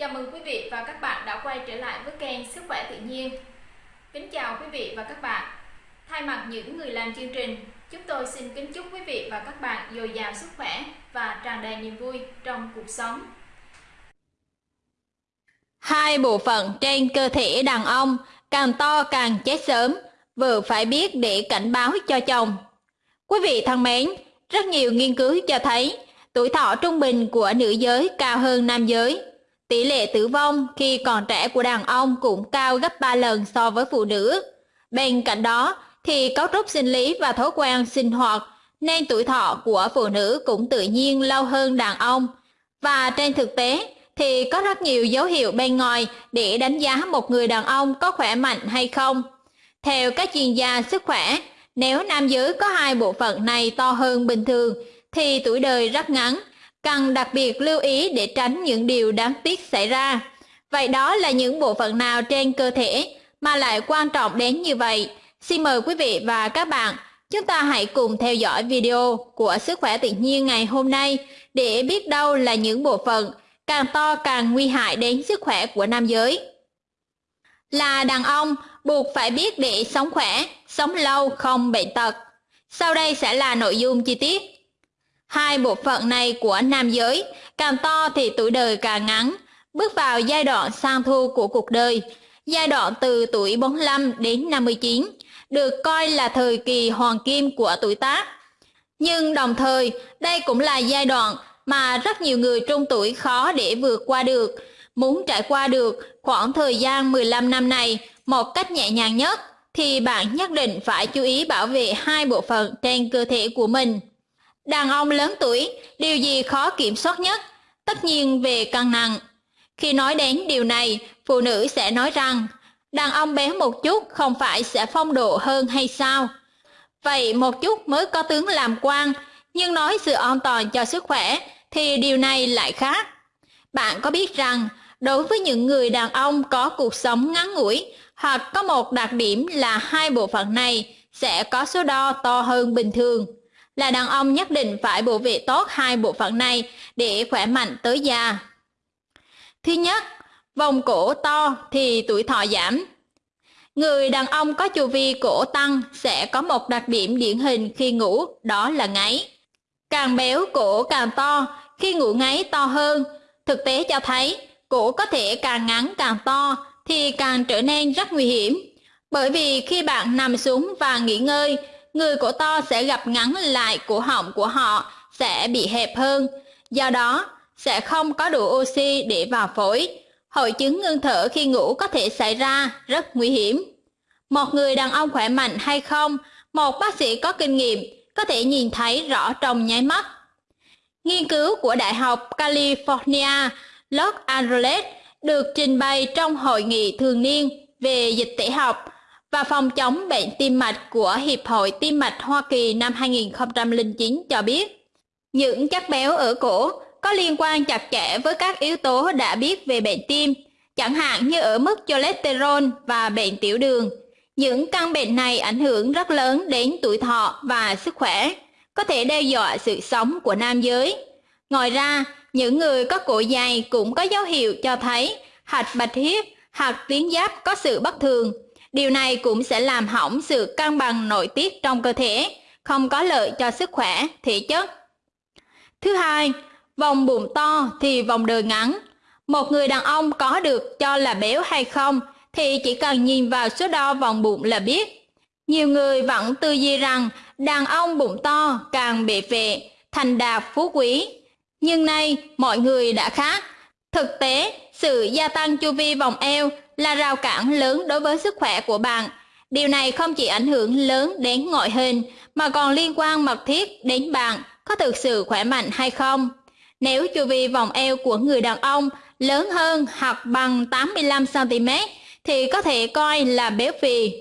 Chào mừng quý vị và các bạn đã quay trở lại với kênh Sức khỏe tự nhiên. Kính chào quý vị và các bạn. Thay mặt những người làm chương trình, chúng tôi xin kính chúc quý vị và các bạn dồi dào sức khỏe và tràn đầy niềm vui trong cuộc sống. Hai bộ phận trên cơ thể đàn ông càng to càng chết sớm, vợ phải biết để cảnh báo cho chồng. Quý vị thân mến, rất nhiều nghiên cứu cho thấy tuổi thọ trung bình của nữ giới cao hơn nam giới. Tỷ lệ tử vong khi còn trẻ của đàn ông cũng cao gấp 3 lần so với phụ nữ. Bên cạnh đó thì cấu trúc sinh lý và thói quen sinh hoạt nên tuổi thọ của phụ nữ cũng tự nhiên lâu hơn đàn ông. Và trên thực tế thì có rất nhiều dấu hiệu bên ngoài để đánh giá một người đàn ông có khỏe mạnh hay không. Theo các chuyên gia sức khỏe, nếu nam giới có hai bộ phận này to hơn bình thường thì tuổi đời rất ngắn, cần đặc biệt lưu ý để tránh những điều đáng tiếc xảy ra. Vậy đó là những bộ phận nào trên cơ thể mà lại quan trọng đến như vậy? Xin mời quý vị và các bạn, chúng ta hãy cùng theo dõi video của Sức khỏe tự nhiên ngày hôm nay để biết đâu là những bộ phận càng to càng nguy hại đến sức khỏe của nam giới. Là đàn ông, buộc phải biết để sống khỏe, sống lâu không bệnh tật. Sau đây sẽ là nội dung chi tiết. Hai bộ phận này của nam giới, càng to thì tuổi đời càng ngắn, bước vào giai đoạn sang thu của cuộc đời, giai đoạn từ tuổi 45 đến 59, được coi là thời kỳ hoàng kim của tuổi tác. Nhưng đồng thời, đây cũng là giai đoạn mà rất nhiều người trung tuổi khó để vượt qua được. Muốn trải qua được khoảng thời gian 15 năm này một cách nhẹ nhàng nhất, thì bạn nhất định phải chú ý bảo vệ hai bộ phận trên cơ thể của mình. Đàn ông lớn tuổi, điều gì khó kiểm soát nhất? Tất nhiên về cân nặng. Khi nói đến điều này, phụ nữ sẽ nói rằng, đàn ông béo một chút không phải sẽ phong độ hơn hay sao? Vậy một chút mới có tướng làm quan, nhưng nói sự an toàn cho sức khỏe thì điều này lại khác. Bạn có biết rằng, đối với những người đàn ông có cuộc sống ngắn ngủi hoặc có một đặc điểm là hai bộ phận này sẽ có số đo to hơn bình thường, là đàn ông nhất định phải bảo vệ tốt hai bộ phận này để khỏe mạnh tới già. Thứ nhất, vòng cổ to thì tuổi thọ giảm. Người đàn ông có chu vi cổ tăng sẽ có một đặc điểm điển hình khi ngủ, đó là ngáy. Càng béo cổ càng to, khi ngủ ngáy to hơn. Thực tế cho thấy, cổ có thể càng ngắn càng to thì càng trở nên rất nguy hiểm. Bởi vì khi bạn nằm xuống và nghỉ ngơi, người cổ to sẽ gặp ngắn lại cổ họng của họ sẽ bị hẹp hơn. Do đó, sẽ không có đủ oxy để vào phổi. Hội chứng ngưng thở khi ngủ có thể xảy ra rất nguy hiểm. Một người đàn ông khỏe mạnh hay không, một bác sĩ có kinh nghiệm có thể nhìn thấy rõ trong nháy mắt. Nghiên cứu của Đại học California Los Angeles được trình bày trong hội nghị thường niên về dịch tễ học và phòng chống bệnh tim mạch của Hiệp hội Tim mạch Hoa Kỳ năm 2009 cho biết, những chất béo ở cổ có liên quan chặt chẽ với các yếu tố đã biết về bệnh tim, chẳng hạn như ở mức cholesterol và bệnh tiểu đường. Những căn bệnh này ảnh hưởng rất lớn đến tuổi thọ và sức khỏe, có thể đe dọa sự sống của nam giới. Ngoài ra, những người có cổ dài cũng có dấu hiệu cho thấy hạch bạch huyết hoặc tuyến giáp có sự bất thường. Điều này cũng sẽ làm hỏng sự cân bằng nội tiết trong cơ thể, không có lợi cho sức khỏe, thể chất. Thứ hai, vòng bụng to thì vòng đời ngắn. Một người đàn ông có được cho là béo hay không thì chỉ cần nhìn vào số đo vòng bụng là biết. Nhiều người vẫn tư duy rằng đàn ông bụng to càng bệ vệ, thành đạt phú quý. Nhưng nay mọi người đã khác. Thực tế, sự gia tăng chu vi vòng eo là rào cản lớn đối với sức khỏe của bạn. Điều này không chỉ ảnh hưởng lớn đến ngoại hình mà còn liên quan mật thiết đến bạn có thực sự khỏe mạnh hay không. Nếu chu vi vòng eo của người đàn ông lớn hơn hoặc bằng 85cm thì có thể coi là béo phì.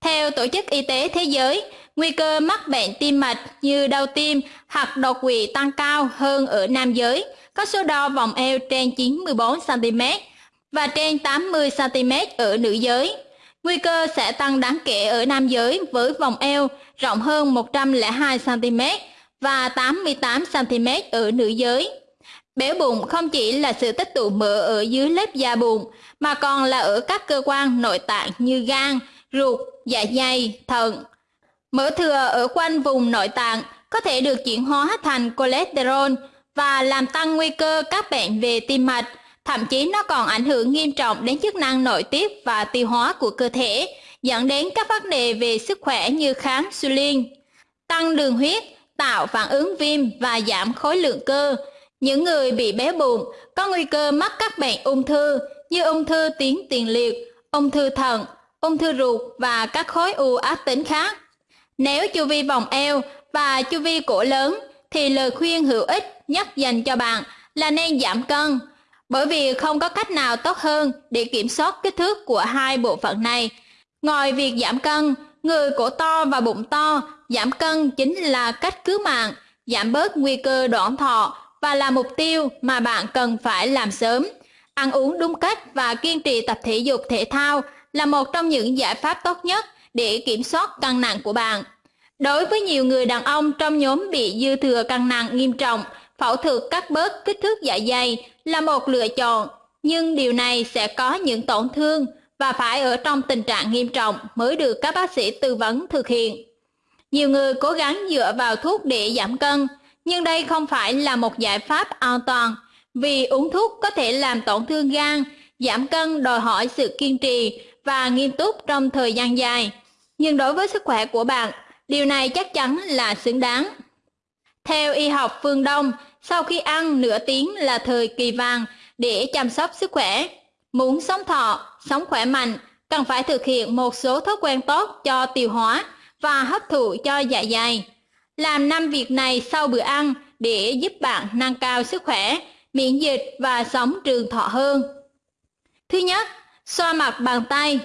Theo Tổ chức Y tế Thế giới, nguy cơ mắc bệnh tim mạch như đau tim hoặc đột quỵ tăng cao hơn ở nam giới, có số đo vòng eo trên 94cm và trên 80cm ở nữ giới. Nguy cơ sẽ tăng đáng kể ở nam giới với vòng eo rộng hơn 102cm và 88cm ở nữ giới. Béo bụng không chỉ là sự tích tụ mỡ ở dưới lớp da bụng, mà còn là ở các cơ quan nội tạng như gan, ruột, dạ dày, thận. Mỡ thừa ở quanh vùng nội tạng có thể được chuyển hóa thành cholesterol và làm tăng nguy cơ các bệnh về tim mạch, thậm chí nó còn ảnh hưởng nghiêm trọng đến chức năng nội tiết và tiêu hóa của cơ thể, dẫn đến các vấn đề về sức khỏe như kháng insulin, tăng đường huyết, tạo phản ứng viêm và giảm khối lượng cơ. Những người bị béo bụng có nguy cơ mắc các bệnh ung thư như ung thư tuyến tiền liệt, ung thư thận, ung thư ruột và các khối u ác tính khác. Nếu chu vi vòng eo và chu vi cổ lớn thì lời khuyên hữu ích nhất dành cho bạn là nên giảm cân, bởi vì không có cách nào tốt hơn để kiểm soát kích thước của hai bộ phận này. Ngoài việc giảm cân, người cổ to và bụng to, giảm cân chính là cách cứu mạng, giảm bớt nguy cơ đoạn thọ và là mục tiêu mà bạn cần phải làm sớm. Ăn uống đúng cách và kiên trì tập thể dục thể thao là một trong những giải pháp tốt nhất để kiểm soát cân nặng của bạn. Đối với nhiều người đàn ông trong nhóm bị dư thừa cân nặng nghiêm trọng, phẫu thuật cắt bớt kích thước dạ dày là một lựa chọn, nhưng điều này sẽ có những tổn thương và phải ở trong tình trạng nghiêm trọng mới được các bác sĩ tư vấn thực hiện. Nhiều người cố gắng dựa vào thuốc để giảm cân, nhưng đây không phải là một giải pháp an toàn, vì uống thuốc có thể làm tổn thương gan, giảm cân đòi hỏi sự kiên trì và nghiêm túc trong thời gian dài. Nhưng đối với sức khỏe của bạn, điều này chắc chắn là xứng đáng. Theo y học phương Đông, sau khi ăn nửa tiếng là thời kỳ vàng để chăm sóc sức khỏe. Muốn sống thọ, sống khỏe mạnh, cần phải thực hiện một số thói quen tốt cho tiêu hóa và hấp thụ cho dạ dày. Làm năm việc này sau bữa ăn để giúp bạn nâng cao sức khỏe, miễn dịch và sống trường thọ hơn. Thứ nhất, xoa mặt bằng tay.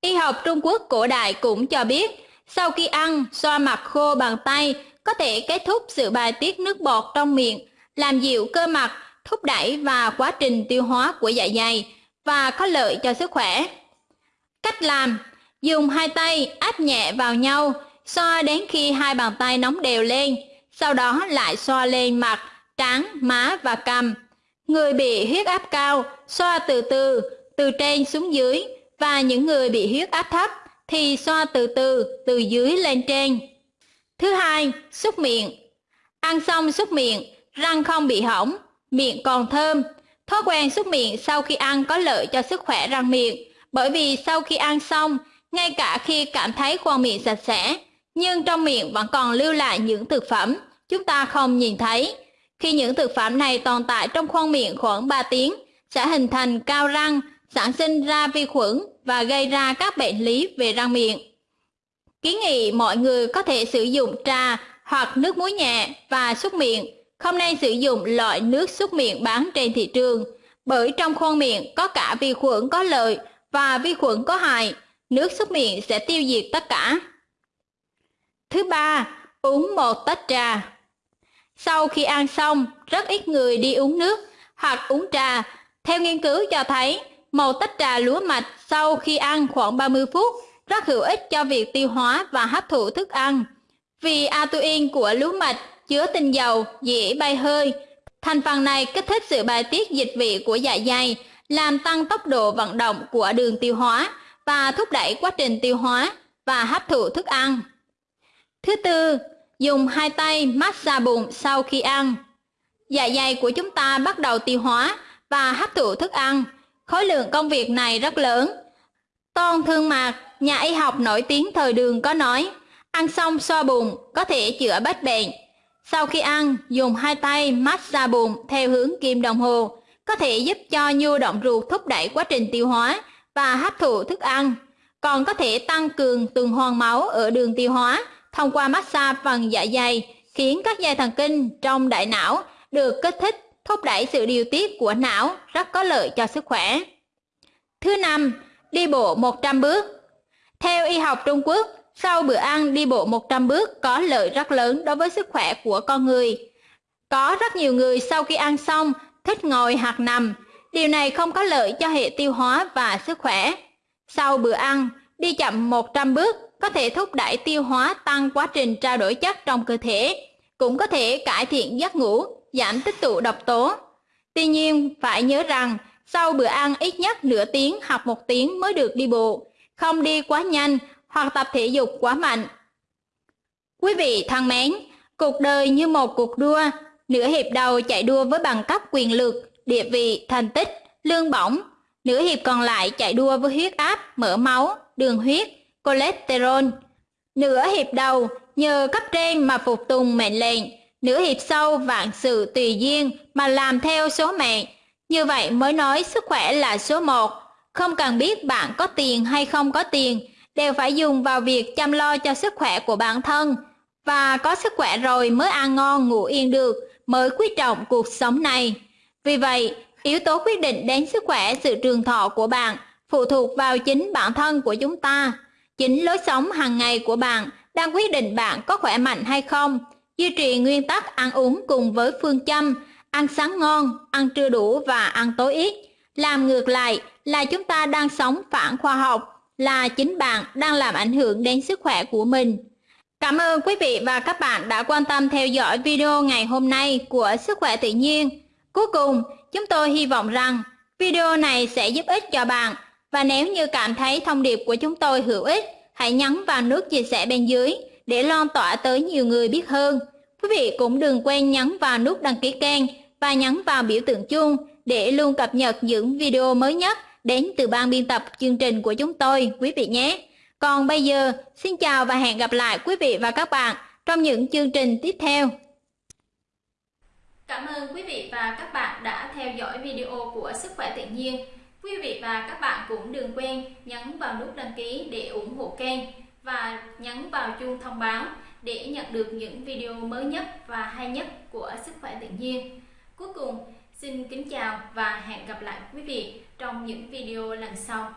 Y học Trung Quốc cổ đại cũng cho biết, sau khi ăn, xoa mặt khô bằng tay có thể kết thúc sự bài tiết nước bọt trong miệng, làm dịu cơ mặt, thúc đẩy và quá trình tiêu hóa của dạ dày và có lợi cho sức khỏe. Cách làm Dùng hai tay áp nhẹ vào nhau, xoa đến khi hai bàn tay nóng đều lên, sau đó lại xoa lên mặt, trán, má và cằm. Người bị huyết áp cao, xoa từ từ, từ trên xuống dưới, và những người bị huyết áp thấp thì xoa từ từ, từ dưới lên trên. Thứ hai, xúc miệng. Ăn xong xúc miệng, răng không bị hỏng, miệng còn thơm. Thói quen xúc miệng sau khi ăn có lợi cho sức khỏe răng miệng, bởi vì sau khi ăn xong, ngay cả khi cảm thấy khoang miệng sạch sẽ, nhưng trong miệng vẫn còn lưu lại những thực phẩm chúng ta không nhìn thấy. Khi những thực phẩm này tồn tại trong khoang miệng khoảng 3 tiếng, sẽ hình thành cao răng, sản sinh ra vi khuẩn và gây ra các bệnh lý về răng miệng. Kiến nghị mọi người có thể sử dụng trà hoặc nước muối nhẹ và súc miệng, không nên sử dụng loại nước súc miệng bán trên thị trường, bởi trong khoang miệng có cả vi khuẩn có lợi và vi khuẩn có hại, nước súc miệng sẽ tiêu diệt tất cả. Thứ ba, uống một tách trà. Sau khi ăn xong, rất ít người đi uống nước hoặc uống trà. Theo nghiên cứu cho thấy, một tách trà lúa mạch sau khi ăn khoảng 30 phút rất hữu ích cho việc tiêu hóa và hấp thụ thức ăn. Vì atuin của lúa mạch chứa tinh dầu dễ bay hơi. Thành phần này kích thích sự bài tiết dịch vị của dạ dày, làm tăng tốc độ vận động của đường tiêu hóa và thúc đẩy quá trình tiêu hóa và hấp thụ thức ăn. Thứ tư, dùng hai tay massage bụng sau khi ăn. Dạ dày của chúng ta bắt đầu tiêu hóa và hấp thụ thức ăn. Khối lượng công việc này rất lớn. Tôn Thương Mạc, nhà y học nổi tiếng thời đường có nói, ăn xong xoa bụng có thể chữa bách bệnh. Sau khi ăn, dùng hai tay massage bụng theo hướng kim đồng hồ, có thể giúp cho nhu động ruột thúc đẩy quá trình tiêu hóa và hấp thụ thức ăn, còn có thể tăng cường tuần hoàn máu ở đường tiêu hóa thông qua massage phần dạ dày, khiến các dây thần kinh trong đại não được kích thích, thúc đẩy sự điều tiết của não, rất có lợi cho sức khỏe. Thứ năm, đi bộ 100 bước. Theo y học Trung Quốc, sau bữa ăn đi bộ 100 bước có lợi rất lớn đối với sức khỏe của con người. Có rất nhiều người sau khi ăn xong thích ngồi hoặc nằm, điều này không có lợi cho hệ tiêu hóa và sức khỏe. Sau bữa ăn, đi chậm 100 bước có thể thúc đẩy tiêu hóa tăng quá trình trao đổi chất trong cơ thể, cũng có thể cải thiện giấc ngủ, giảm tích tụ độc tố. Tuy nhiên, phải nhớ rằng sau bữa ăn ít nhất nửa tiếng hoặc một tiếng mới được đi bộ, không đi quá nhanh hoặc tập thể dục quá mạnh. Quý vị thân mến, cuộc đời như một cuộc đua, nửa hiệp đầu chạy đua với bằng cấp quyền lực, địa vị, thành tích, lương bổng, nửa hiệp còn lại chạy đua với huyết áp, mỡ máu, đường huyết, cholesterol. Nửa hiệp đầu nhờ cấp trên mà phục tùng mệnh lệnh, nửa hiệp sau vạn sự tùy duyên mà làm theo số mệnh. Như vậy mới nói sức khỏe là số một. Không cần biết bạn có tiền hay không có tiền, đều phải dùng vào việc chăm lo cho sức khỏe của bản thân. Và có sức khỏe rồi mới ăn ngon ngủ yên được, mới quý trọng cuộc sống này. Vì vậy, yếu tố quyết định đến sức khỏe sự trường thọ của bạn phụ thuộc vào chính bản thân của chúng ta. Chính lối sống hàng ngày của bạn đang quyết định bạn có khỏe mạnh hay không. Duy trì nguyên tắc ăn uống cùng với phương châm ăn sáng ngon, ăn trưa đủ và ăn tối ít. Làm ngược lại là chúng ta đang sống phản khoa học, là chính bạn đang làm ảnh hưởng đến sức khỏe của mình. Cảm ơn quý vị và các bạn đã quan tâm theo dõi video ngày hôm nay của Sức khỏe tự nhiên. Cuối cùng, chúng tôi hy vọng rằng video này sẽ giúp ích cho bạn và nếu như cảm thấy thông điệp của chúng tôi hữu ích, hãy nhấn vào nút chia sẻ bên dưới để lan tỏa tới nhiều người biết hơn. Quý vị cũng đừng quên nhấn vào nút đăng ký kênh và nhấn vào biểu tượng chuông để luôn cập nhật những video mới nhất đến từ ban biên tập chương trình của chúng tôi quý vị nhé. Còn bây giờ, xin chào và hẹn gặp lại quý vị và các bạn trong những chương trình tiếp theo. Cảm ơn quý vị và các bạn đã theo dõi video của Sức khỏe tự nhiên. Quý vị và các bạn cũng đừng quên nhấn vào nút đăng ký để ủng hộ kênh và nhấn vào chuông thông báo để nhận được những video mới nhất và hay nhất của Sức khỏe tự nhiên. Cuối cùng, xin kính chào và hẹn gặp lại quý vị trong những video lần sau.